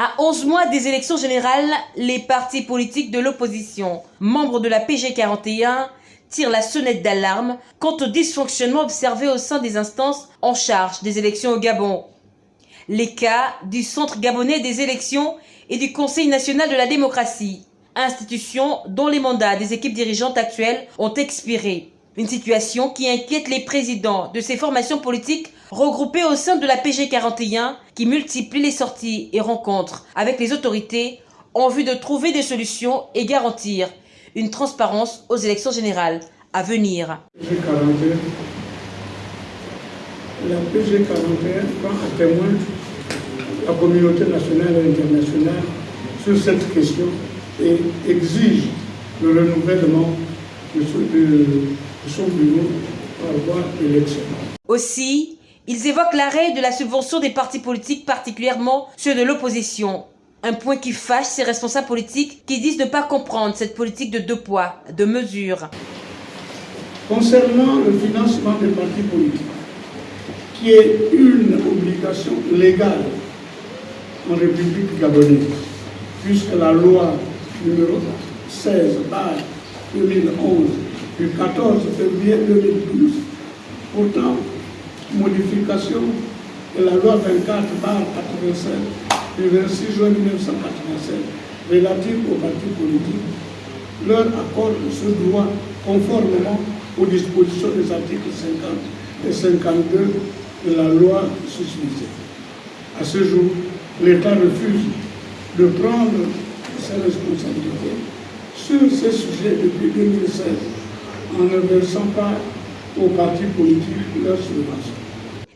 À 11 mois des élections générales, les partis politiques de l'opposition, membres de la PG 41, tirent la sonnette d'alarme quant au dysfonctionnement observé au sein des instances en charge des élections au Gabon. Les cas du Centre gabonais des élections et du Conseil national de la démocratie, institutions dont les mandats des équipes dirigeantes actuelles ont expiré. Une situation qui inquiète les présidents de ces formations politiques regroupées au sein de la PG 41 qui multiplient les sorties et rencontres avec les autorités en vue de trouver des solutions et garantir une transparence aux élections générales à venir. La PG 41 prend à témoin la communauté nationale et internationale sur cette question et exige le renouvellement de, son Aussi, ils évoquent l'arrêt de la subvention des partis politiques, particulièrement ceux de l'opposition. Un point qui fâche ces responsables politiques qui disent ne pas comprendre cette politique de deux poids, deux mesures. Concernant le financement des partis politiques, qui est une obligation légale en République gabonaise, puisque la loi numéro 16 2011 du 14 février 2012 pourtant modification de la loi 24 87 du 26 juin 1987 relative aux partis politiques leur accorde ce droit conformément aux dispositions des articles 50 et 52 de la loi susvisée. À ce jour, l'État refuse de prendre ses responsabilités sur ces sujets depuis 2016 en ne versant pas aux partis politiques leurs subventions.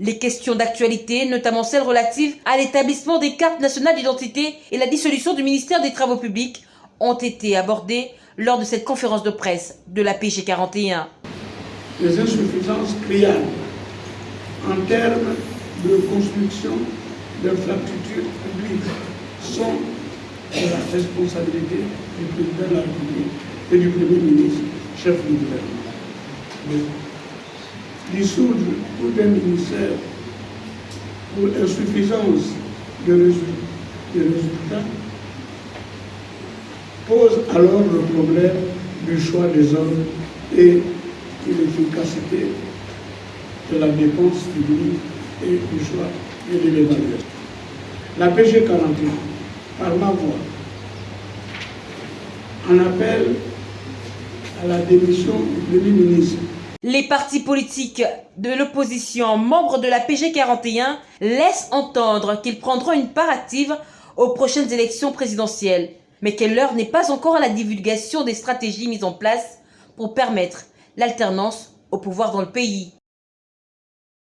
Les questions d'actualité, notamment celles relatives à l'établissement des cartes nationales d'identité et la dissolution du ministère des Travaux publics, ont été abordées lors de cette conférence de presse de la PG 41. Les insuffisances criantes en termes de construction d'infrastructures publiques sont la responsabilité du président de la République et du Premier ministre, chef du gouvernement. Dissoudre tout un ministère pour insuffisance de résultats pose alors le problème du choix des hommes et de l'efficacité de la dépense publique et du choix et de l'évaluation. La PG 41 par ma voix en appel Les partis politiques de l'opposition, membres de la PG 41, laissent entendre qu'ils prendront une part active aux prochaines élections présidentielles, mais que l'heure n'est pas encore à la divulgation des stratégies mises en place pour permettre l'alternance au pouvoir dans le pays.